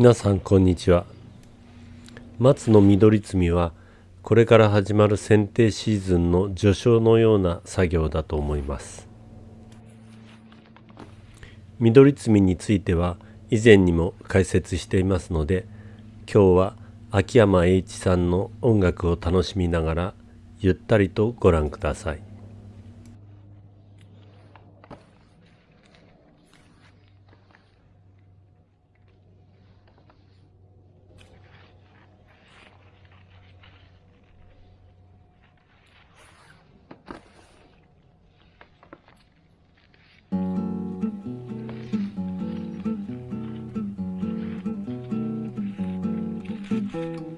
皆さんこんにちは。松の緑摘みはこれから始まる剪定シーズンの序章のような作業だと思います。緑摘みについては以前にも解説していますので今日は秋山栄一さんの音楽を楽しみながらゆったりとご覧ください。Mm-hmm.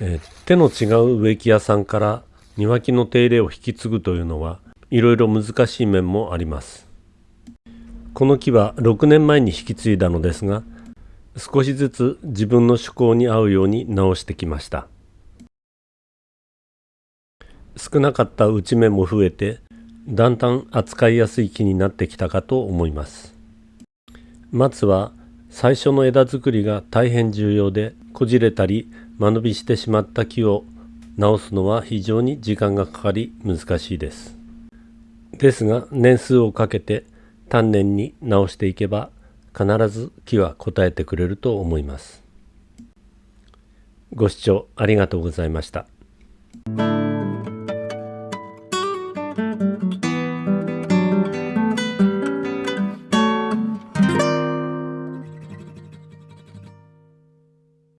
えー手の違う植木屋さんから庭木の手入れを引き継ぐというのはいろいろ難しい面もあります。この木は6年前に引き継いだのですが少しずつ自分の趣向に合うように直してきました少なかった打ち目も増えてだんだん扱いやすい木になってきたかと思います松は最初の枝作りが大変重要でこじれたり間延びしてしまった木を直すのは非常に時間がかかり難しいです。ですが年数をかけて丹念に直していけば必ず木は答えてくれると思います。ご視聴ありがとうございました。